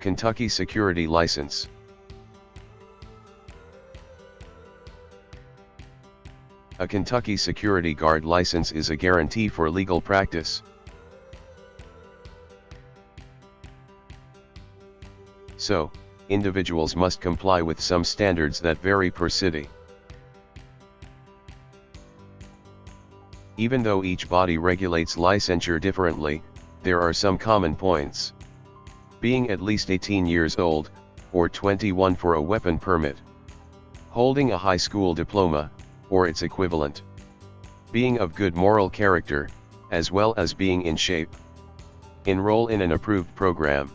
Kentucky Security License. A Kentucky Security Guard license is a guarantee for legal practice. So, individuals must comply with some standards that vary per city. Even though each body regulates licensure differently, there are some common points. Being at least 18 years old, or 21 for a weapon permit. Holding a high school diploma, or its equivalent. Being of good moral character, as well as being in shape. Enroll in an approved program.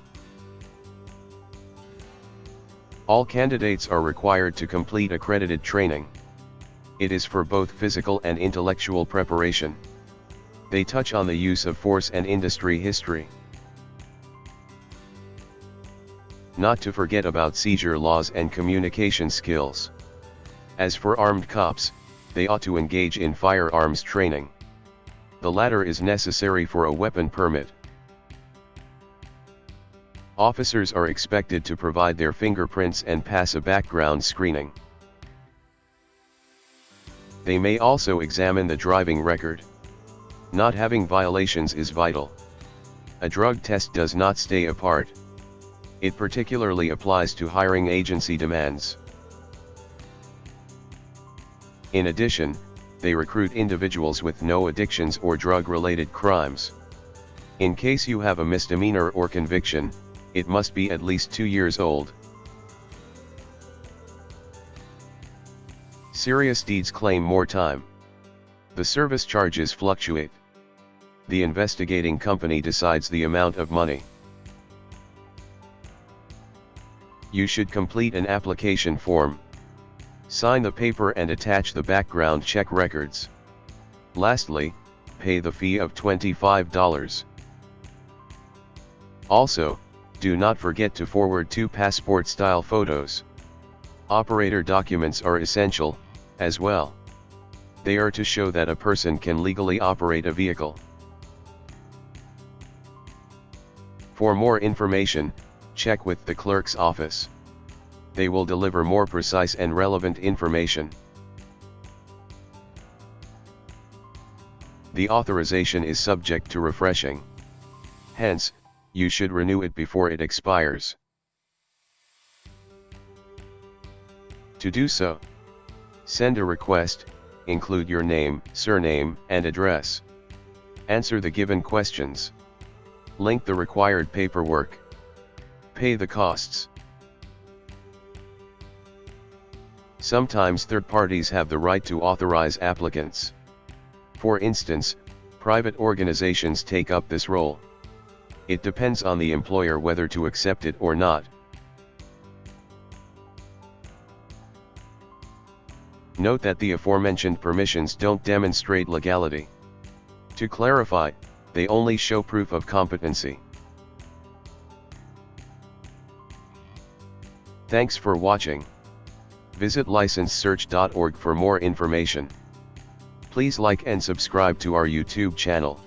All candidates are required to complete accredited training. It is for both physical and intellectual preparation. They touch on the use of force and industry history. Not to forget about seizure laws and communication skills. As for armed cops, they ought to engage in firearms training. The latter is necessary for a weapon permit. Officers are expected to provide their fingerprints and pass a background screening. They may also examine the driving record. Not having violations is vital. A drug test does not stay apart. It particularly applies to hiring agency demands. In addition, they recruit individuals with no addictions or drug-related crimes. In case you have a misdemeanor or conviction, it must be at least two years old. Serious deeds claim more time. The service charges fluctuate. The investigating company decides the amount of money. You should complete an application form. Sign the paper and attach the background check records. Lastly, pay the fee of $25. Also, do not forget to forward two passport-style photos. Operator documents are essential, as well. They are to show that a person can legally operate a vehicle. For more information, check with the clerk's office. They will deliver more precise and relevant information. The authorization is subject to refreshing. Hence, you should renew it before it expires. To do so, send a request, include your name, surname, and address. Answer the given questions. Link the required paperwork. Pay the costs. Sometimes third parties have the right to authorize applicants. For instance, private organizations take up this role. It depends on the employer whether to accept it or not. Note that the aforementioned permissions don't demonstrate legality. To clarify, they only show proof of competency. Thanks for watching. Visit licensesearch.org for more information. Please like and subscribe to our YouTube channel.